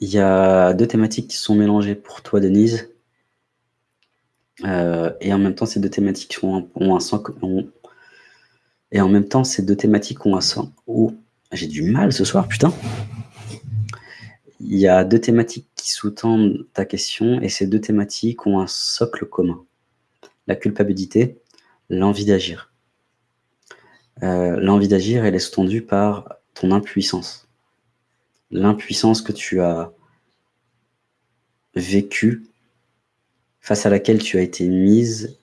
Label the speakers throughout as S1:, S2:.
S1: Il y a deux thématiques qui sont mélangées pour toi, Denise. Euh, et en même temps, ces deux thématiques ont un, sens... Et en même temps, ces deux thématiques ont un sens... Oh, j'ai du mal ce soir, putain Il y a deux thématiques qui sous-tendent ta question, et ces deux thématiques ont un socle commun. La culpabilité, l'envie d'agir. Euh, l'envie d'agir, elle est sous-tendue par ton impuissance. L'impuissance que tu as vécue face à laquelle tu as été mise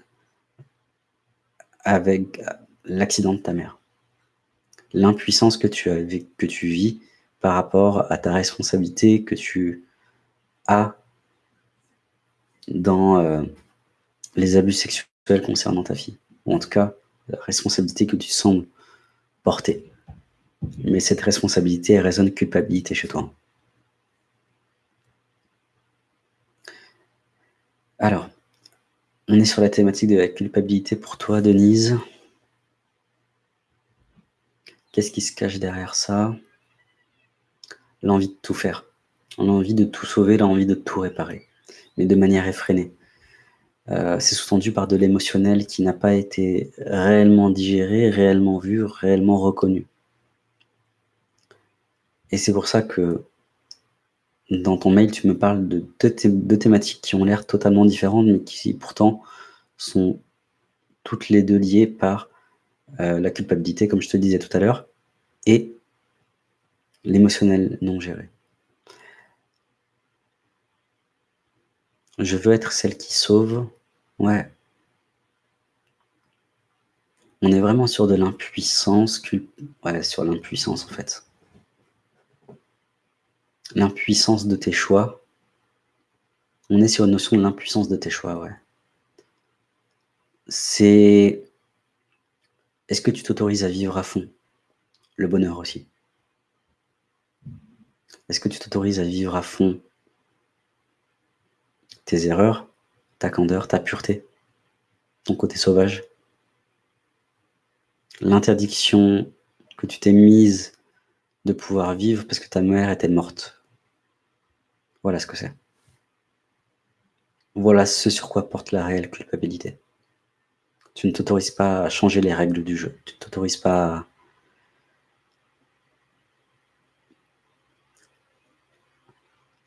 S1: avec l'accident de ta mère. L'impuissance que, tu as, que tu vis par rapport à ta responsabilité que tu as dans euh, les abus sexuels concernant ta fille. Ou en tout cas, la responsabilité que tu sembles porter. Mais cette responsabilité, résonne culpabilité chez toi. Alors, on est sur la thématique de la culpabilité pour toi, Denise. Qu'est-ce qui se cache derrière ça? L'envie de tout faire. L'envie de tout sauver, l'envie de tout réparer. Mais de manière effrénée. Euh, c'est sous-tendu par de l'émotionnel qui n'a pas été réellement digéré, réellement vu, réellement reconnu. Et c'est pour ça que dans ton mail, tu me parles de deux, thématiques qui ont l'air totalement différentes, mais qui pourtant sont toutes les deux liées par euh, la culpabilité, comme je te disais tout à l'heure, et l'émotionnel non géré. Je veux être celle qui sauve. Ouais. On est vraiment sur de l'impuissance, ouais, sur l'impuissance en fait l'impuissance de tes choix. On est sur une notion de l'impuissance de tes choix, ouais. C'est... Est-ce que tu t'autorises à vivre à fond? Le bonheur aussi Est-ce que tu t'autorises à vivre à fond tes erreurs, ta candeur, ta pureté, ton côté sauvage? L'interdiction que tu t'es mise de pouvoir vivre parce que ta mère était morte. Voilà ce que c'est. Voilà ce sur quoi porte la réelle culpabilité. Tu ne t'autorises pas à changer les règles du jeu. Tu ne t'autorises pas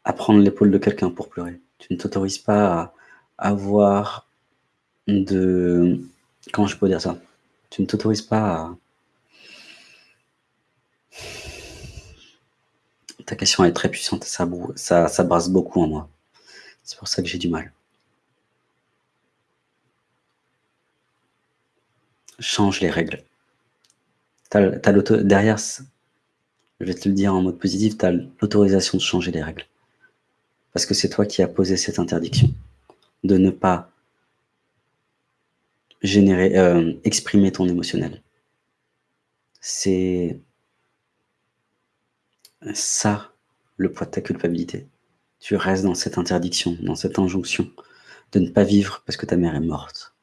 S1: à, prendre l'épaule de quelqu'un pour pleurer. Tu ne t'autorises pas à avoir de... Comment je peux dire ça? Tu ne t'autorises pas à Ta question est très puissante, ça, brasse beaucoup en moi. C'est pour ça que j'ai du mal. Change les règles. derrière, je vais te le dire en mode positif, tu as l'autorisation de changer les règles. Parce que c'est toi qui as posé cette interdiction de ne pas euh, exprimer ton émotionnel. C'est ça le poids de ta culpabilité. Tu restes dans cette interdiction, dans cette injonction de ne pas vivre parce que ta mère est morte.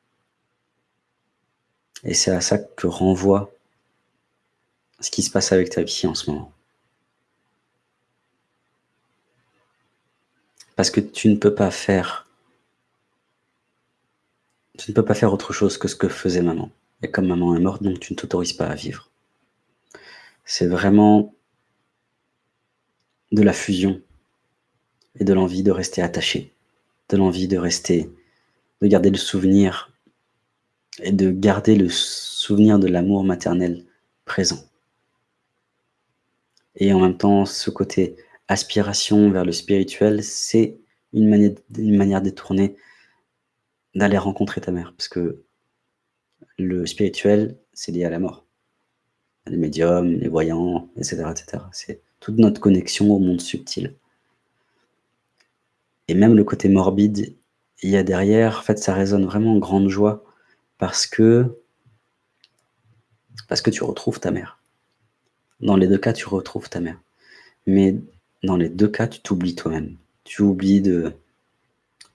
S1: Et c'est à ça que renvoie ce qui se passe avec ta vie en ce moment. Parce que tu ne peux pas faire tu ne peux pas faire autre chose que ce que faisait maman. Et comme maman est morte, donc tu ne t'autorises pas à vivre. C'est vraiment de la fusion et de l'envie de rester attaché, de l'envie de rester, de garder le souvenir et de garder le souvenir de l'amour maternel présent. Et en même temps, ce côté aspiration vers le spirituel, c'est une une manière détournée d'aller rencontrer ta mère, parce que le spirituel, c'est lié à la mort. Les médiums, les voyants, etc. etc. C'est toute notre connexion au monde subtil. Et même le côté morbide, il y a derrière, en fait, ça résonne vraiment en grande joie parce que, parce que tu retrouves ta mère. Dans les deux cas, tu retrouves ta mère. Mais dans les deux cas, tu t'oublies toi-même. Tu oublies de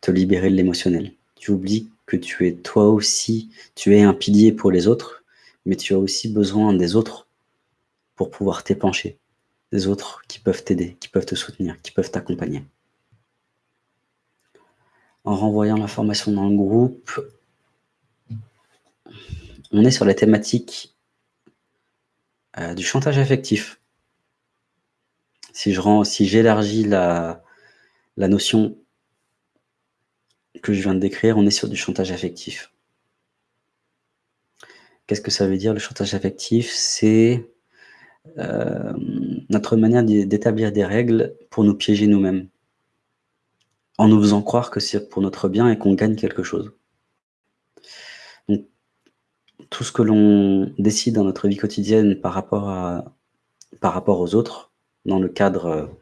S1: te libérer de l'émotionnel. Tu oublies que tu es toi aussi, tu es un pilier pour les autres, mais tu as aussi besoin des autres pour pouvoir t'épancher des autres qui peuvent t'aider, qui peuvent te soutenir, qui peuvent t'accompagner. En renvoyant l'information dans le groupe, on est sur la thématique euh, du chantage affectif. Si j'élargis la, la notion que je viens de décrire, on est sur du chantage affectif. Qu'est-ce que ça veut dire le chantage affectif? C'est euh, notre manière d'établir des règles pour nous piéger nous-mêmes, en nous faisant croire que c'est pour notre bien et qu'on gagne quelque chose. Donc, tout ce que l'on décide dans notre vie quotidienne par rapport, à, par rapport aux autres, dans le cadre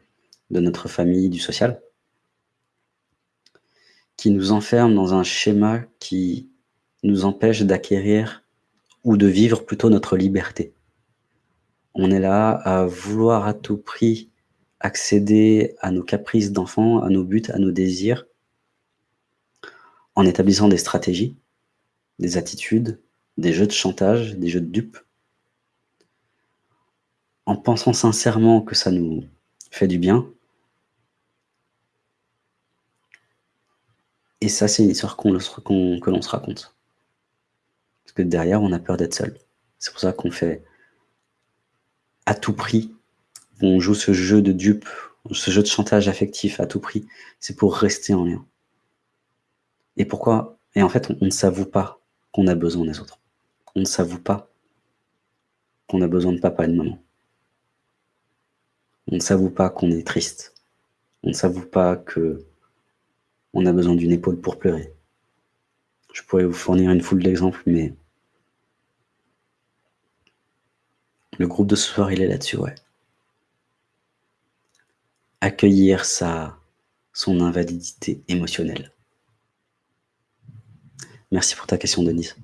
S1: de notre famille, du social, qui nous enferme dans un schéma qui nous empêche d'acquérir ou de vivre plutôt notre liberté. On est là à vouloir à tout prix accéder à nos caprices d'enfants, à nos buts, à nos désirs, en établissant des stratégies, des attitudes, des jeux de chantage, des jeux de dupes, en pensant sincèrement que ça nous fait du bien. Et ça, c'est une histoire que l'on se raconte. Parce que derrière, on a peur d'être seul. C'est pour ça qu'on fait à tout prix, on joue ce jeu de dupe, ce jeu de chantage affectif à tout prix. C'est pour rester en lien. Et pourquoi? Et en fait, on, ne s'avoue pas qu'on a besoin des autres. On ne s'avoue pas qu'on a besoin de papa et de maman. On ne s'avoue pas qu'on est triste. On ne s'avoue pas que on a besoin d'une épaule pour pleurer. Je pourrais vous fournir une foule d'exemples, mais le groupe de ce soir, il est là-dessus, ouais. Accueillir sa, son invalidité émotionnelle. Merci pour ta question, Denise.